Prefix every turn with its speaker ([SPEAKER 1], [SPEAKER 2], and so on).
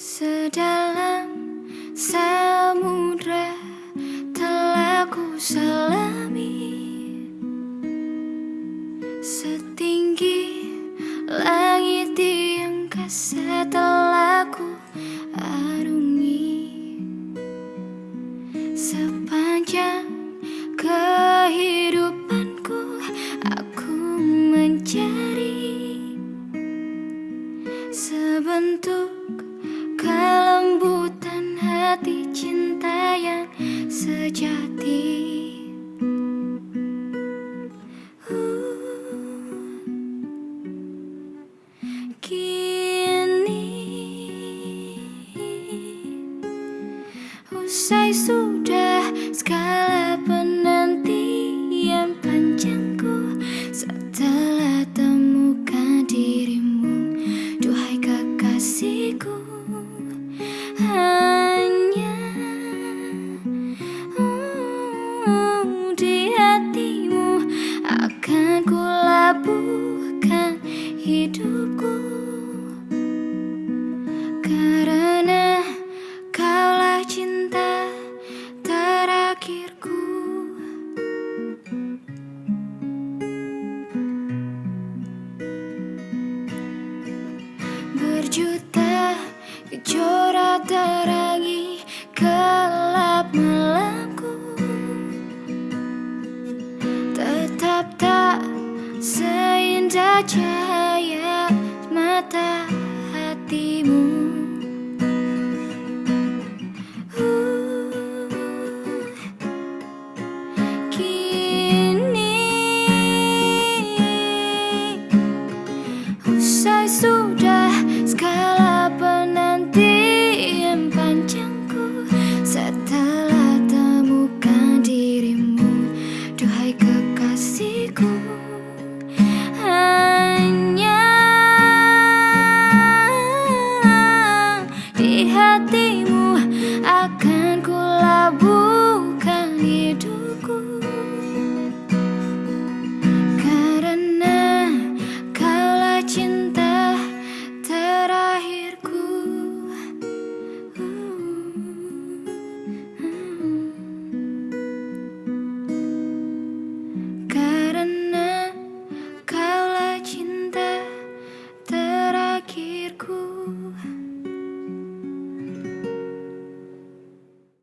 [SPEAKER 1] Sedalam samudra telah ku selami Setinggi langit di angkasa telah ku arungi Sepanjang kehidupanku aku mencari Sebentuk kelembutan hati cinta yang sejati. Kini Usai hidupku. Karena kaulah cinta terakhirku. Berjuta kejora terangi gelap malamku. Tetap tak seindah cahaya また地母